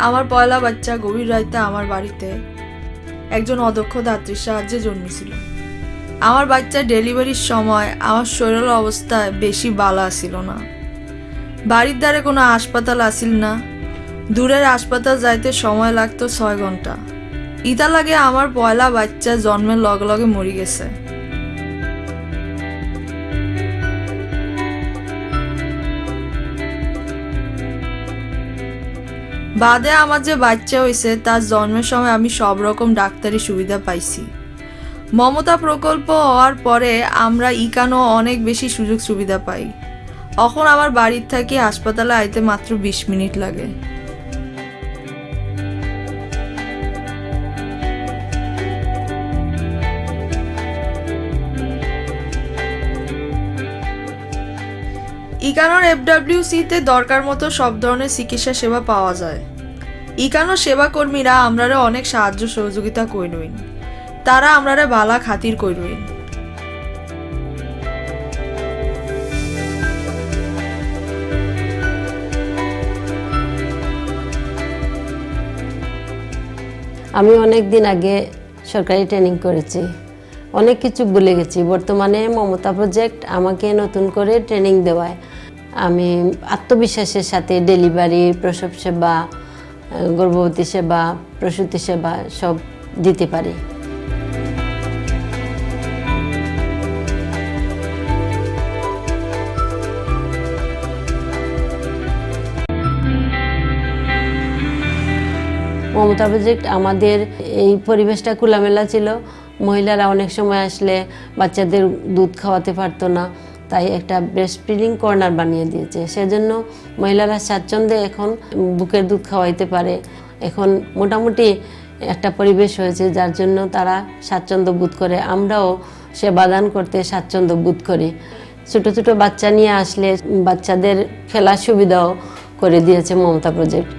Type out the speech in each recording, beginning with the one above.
আমার পয়লা বাচ্চা গভীর রাইতে আমার বাড়িতে একজন অদক্ষ দাত্রীর সাহায্যে জন্মেছিল। আমার বাচ্চা ডেলিভারির সময় আমার শরীর অবস্থা বেশি বালা ছিল না। বাড়ির দ্বারে কোনো হাসপাতাল আসিল না। দূরের হাসপাতাল যাইতে সময় লাগতো ছয় ঘণ্টা। ইতা লাগে আমার পয়লা বাচ্চা জন্মের লগে লগে মরি গেছে। বাদে আমার যে বাচ্চা হয়েছে তার জন্মের সময় আমি সব রকম ডাক্তারি সুবিধা পাইছি। মমতা প্রকল্প হওয়ার পরে আমরা ইকানো অনেক বেশি সুযোগ সুবিধা পাই। এখন আমার বাড়ির থাকি হাসপাতালে আইতে মাত্র বিশ মিনিট লাগে। ইকানোর এফডাব্লিউসিতে দরকার মতো সব ধরনের চিকিৎসা সেবা পাওয়া যায়। ইকানো সেবাকর্মীরা আমরারে অনেক সাহায্য সহযোগিতা কইরইন। তারা আমরারে বালা খাতির কইরইন। আমি অনেক দিন আগে সরকারি ট্রেনিং করেছি। অনেক কিছু ভুলে গেছি। বর্তমানে মমতা প্রজেক্ট আমাকে নতুন করে ট্রেনিং দেওয়ায়। আমি আত্মবিশ্বাসের সাথে ডেলিভারি প্রসব সেবা গর্ভবতী সেবা, প্রসূতি সেবা সব দিতে পারি। মমতা প্রজেক্ট আমাদের এই পরিবেশটা খোলামেলা ছিল। মহিলারা অনেক সময় আসলে বাচ্চাদের দুধ খাওয়াতে পারতো না। তাই একটা ব্রেস্ট ফিডিং কর্নার বানিয়ে দিয়েছে। সেজন্য মহিলারা স্বাচ্ছন্দ্যে এখন বুকের দুধ খাওয়াইতে পারে। এখন মোটামুটি একটা পরিবেশ হয়েছে যার জন্য তারা স্বাচ্ছন্দ্য বোধ করে। আমরাও সেবাদান করতে স্বাচ্ছন্দ্য বোধ করি। ছোট ছোট বাচ্চা নিয়ে আসলে বাচ্চাদের খেলার সুবিধাও করে দিয়েছে মমতা প্রজেক্ট।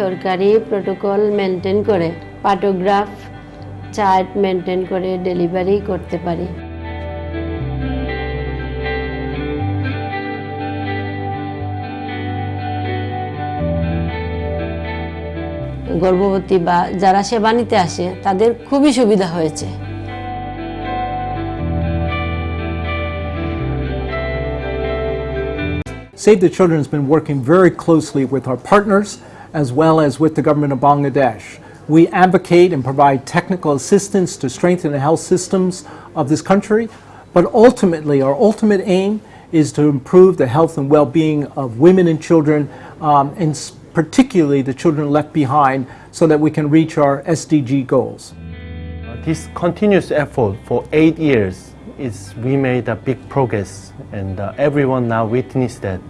সরকারি প্রোটোকল মেনটেন করে, পাটোগ্রাফ, চার্ট মেনটেন করে ডেলিভারি করতে পারি। গর্ভবতী বা যারা সেবা নিতে আসে, তাদের খুবই সুবিধা হয়েছে। Save the Children has been working very closely with our partners as well as with the government of Bangladesh. We advocate and provide technical assistance to strengthen the health systems of this country, but ultimately, our ultimate aim is to improve the health and well being of women and children, um, and particularly the children left behind, so that we can reach our SDG goals. This continuous effort for eight years is we made a big progress, and uh, everyone now witnessed that.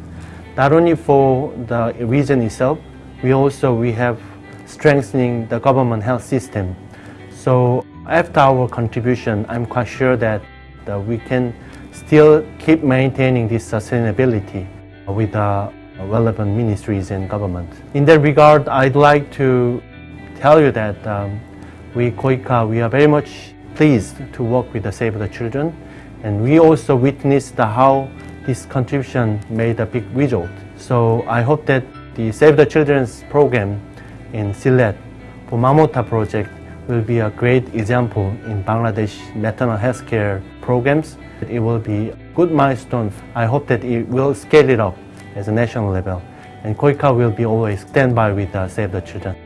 Not only for the region itself, we also we have strengthening the government health system. So after our contribution, I'm quite sure that uh, we can still keep maintaining this sustainability with the relevant ministries and government. In that regard, I'd like to tell you that um, we Koika, we are very much pleased to work with the Save the Children, and we also witnessed how this contribution made a big result. So I hope that the Save the Children's program in Sylhet for Mamota project will be a great example in Bangladesh maternal health care programs. It will be good milestone. I hope that it will scale it up as a national level. And Koika will be always stand by with uh, Save the Children.